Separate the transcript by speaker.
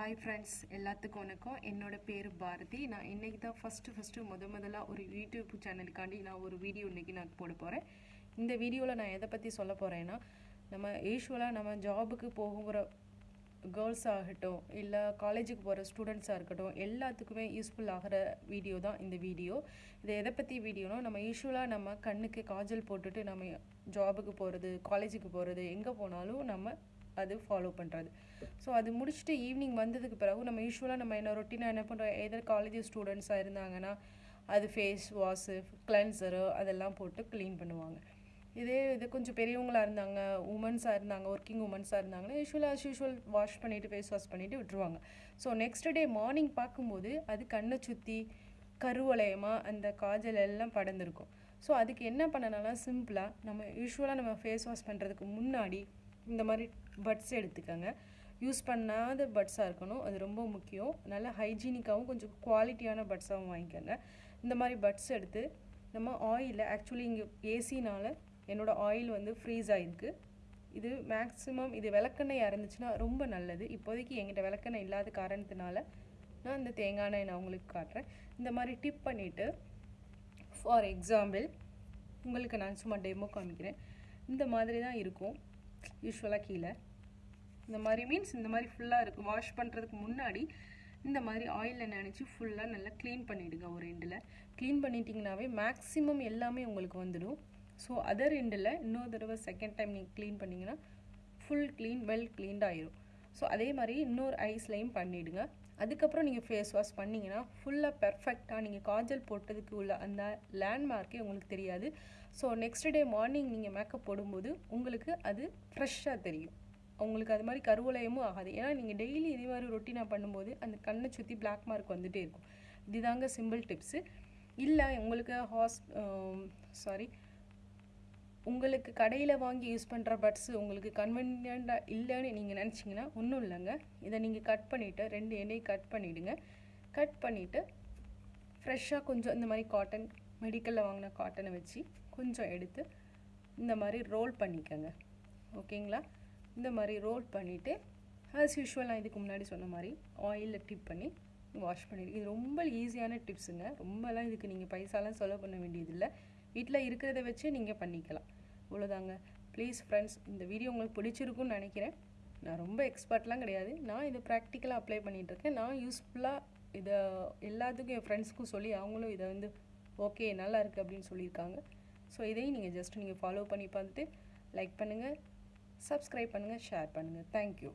Speaker 1: Hi friends எல்லாத்துக்கும் வணக்கம். என்னோடய பேர் பாரதி. நான் இன்னைக்கு தான் ஃபஸ்ட்டு ஃபஸ்ட்டு முத முதல்ல ஒரு யூடியூப் சேனலுக்காண்டி நான் ஒரு வீடியோ இன்றைக்கி நான் போட போகிறேன் இந்த வீடியோவில் நான் எதை பற்றி சொல்ல போகிறேன்னா நம்ம யூஸ்வலாக நம்ம ஜாபுக்கு போகிற கேர்ள்ஸ் ஆகட்டும் இல்லை காலேஜுக்கு போகிற ஸ்டூடெண்ட்ஸாக இருக்கட்டும் எல்லாத்துக்குமே யூஸ்ஃபுல் ஆகிற வீடியோ தான் இந்த வீடியோ இது எதை பற்றி வீடியோனா நம்ம யூஸ்வலாக நம்ம கண்ணுக்கு காஜல் போட்டுட்டு நம்ம ஜாபுக்கு போகிறது காலேஜுக்கு போகிறது எங்கே போனாலும் நம்ம அது ஃபாலோ பண்ணுறது ஸோ அது முடிச்சுட்டு ஈவினிங் வந்ததுக்கு பிறகு நம்ம யூஸ்வலாக நம்ம என்ன ரொட்டீனாக என்ன பண்ணுறோம் எதர் காலேஜ் ஸ்டூடெண்ட்ஸாக இருந்தாங்கன்னா அது ஃபேஸ் வாஷு கிளென்சரு அதெல்லாம் போட்டு க்ளீன் பண்ணுவாங்க. இதே இது கொஞ்சம் பெரியவங்களாக இருந்தாங்க உமன்ஸாக இருந்தாங்க ஒர்க்கிங் உமன்ஸாக இருந்தாங்கன்னா யூஸ்வலாக அஸ் யூஸ்வல் வாஷ் பண்ணிவிட்டு ஃபேஸ் வாஷ் பண்ணிவிட்டு விட்டுருவாங்க. ஸோ நெக்ஸ்ட் டே மார்னிங் பார்க்கும்போது அது கண்ணை சுற்றி கருவளையமாக அந்த காஜல் எல்லாம் படர்ந்துருக்கும். ஸோ அதுக்கு என்ன பண்ணனாலும் சிம்பிளாக நம்ம யூஸ்வலாக நம்ம ஃபேஸ் வாஷ் பண்ணுறதுக்கு முன்னாடி இந்த மாதிரி பட்ஸ் எடுத்துக்கோங்க. யூஸ் பண்ணாத பட்ஸாக இருக்கணும். அது ரொம்ப முக்கியம். நல்ல ஹைஜீனிக்காகவும் கொஞ்சம் குவாலிட்டியான பட்ஸாகவும் வாங்கிக்கோங்க. இந்த மாதிரி பட்ஸ் எடுத்து நம்ம ஆயிலில் ஆக்சுவலி இங்கே ஏசினால் என்னோடய ஆயில் வந்து ஃப்ரீஸ் ஆகிருக்கு இது மேக்ஸிமம் இது விளக்கெண்ணெய் இறந்துச்சுன்னா ரொம்ப நல்லது. இப்போதைக்கு என்கிட்ட விளக்கெண்ணெய் இல்லாத காரணத்தினால நான் இந்த தேங்காய் எண்ணெய் நான் உங்களுக்கு காட்டுறேன். இந்த மாதிரி டிப் பண்ணிவிட்டு ஃபார் எக்ஸாம்பிள் உங்களுக்கு நான் சும்மா டெமோ காமிக்கிறேன். இந்த மாதிரி தான் இருக்கும். யூஸ்வலாக கீழே. இந்த மாதிரி மீன்ஸ் இந்த மாதிரி ஃபுல்லாக இருக்குது வாஷ் பண்ணுறதுக்கு முன்னாடி இந்த மாதிரி ஆயிலில் நினச்சி ஃபுல்லாக நல்லா க்ளீன் பண்ணிவிடுங்க ஒரு எண்டில் க்ளீன் பண்ணிட்டீங்கனாவே மேக்ஸிமம் எல்லாமே உங்களுக்கு வந்துடும். ஸோ அதர் எண்டில் இன்னொரு தடவை செகண்ட் டைம் நீங்கள் க்ளீன் பண்ணிங்கன்னா full clean well cleaned so அதே மாதிரி இன்னொரு ஐஸ்லையும் பண்ணிவிடுங்க அதுக்கப்புறம் நீங்கள் ஃபேஸ் வாஷ் பண்ணிங்கன்னா ஃபுல்லாக பெர்ஃபெக்டாக நீங்கள் காஜல் போட்டதுக்கு உள்ள அந்த லேண்ட்மார்க்கே உங்களுக்கு தெரியாது. ஸோ நெக்ஸ்ட் டே மார்னிங் நீங்கள் மேக்கப் போடும்போது உங்களுக்கு அது ஃப்ரெஷ்ஷாக தெரியும். உங்களுக்கு அது மாதிரி கருவளையமும் ஆகாது. ஏன்னா நீங்கள் டெய்லி இதே மாதிரி ரொட்டீனாக பண்ணும்போது அந்த கண்ணை சுற்றி பிளாக் மார்க் வந்துகிட்டே இருக்கும். இதுதாங்க சிம்பிள் டிப்ஸு இல்லை உங்களுக்கு ஹாஸ் சாரி உங்களுக்கு கடையில் வாங்கி யூஸ் பண்ணுற பட்ஸு உங்களுக்கு கன்வீனியண்ட்டாக இல்லைன்னு நீங்கள் நினச்சிங்கன்னா ஒன்றும் இல்லைங்க. இதை நீங்கள் கட் பண்ணிவிட்டு ரெண்டு எண்ணெய் கட் பண்ணிவிடுங்க கட் பண்ணிவிட்டு ஃப்ரெஷ்ஷாக கொஞ்சம் இந்த மாதிரி காட்டன் மெடிக்கலில் வாங்கின காட்டனை வச்சு கொஞ்சம் எடுத்து இந்த மாதிரி ரோல் பண்ணிக்கோங்க. ஓகேங்களா? இந்த மாதிரி ரோல் பண்ணிவிட்டு ஆஸ் யூஷுவல் நான் இதுக்கு முன்னாடி சொன்ன மாதிரி ஆயிலில் டிப் பண்ணி வாஷ் பண்ணிடு. இது ரொம்ப ஈஸியான டிப்ஸுங்க ரொம்பலாம் இதுக்கு நீங்கள் பைசாலாம் செலவு பண்ண வேண்டியதில்லை. வீட்டில் இருக்கிறத வச்சு நீங்கள் பண்ணிக்கலாம். இவ்வளோதாங்க ப்ளீஸ் ஃப்ரெண்ட்ஸ் இந்த வீடியோ உங்களுக்கு பிடிச்சிருக்குன்னு நினைக்கிறேன். நான் ரொம்ப எக்ஸ்பர்ட்லாம் கிடையாது. நான் இதை ப்ராக்டிக்கலாக அப்ளை பண்ணிகிட்ருக்கேன் நான் யூஸ்ஃபுல்லாக இதை எல்லாத்துக்கும் என் ஃப்ரெண்ட்ஸ்க்கும் சொல்லி அவங்களும் இதை வந்து ஓகே நல்லா இருக்குது அப்படின்னு சொல்லியிருக்காங்க. ஸோ இதையும் நீங்கள் ஜஸ்ட் நீங்கள் ஃபாலோ பண்ணி பார்த்துட்டு லைக் பண்ணுங்கள் சப்ஸ்கிரைப் பண்ணுங்கள் ஷேர் பண்ணுங்கள் தேங்க்யூ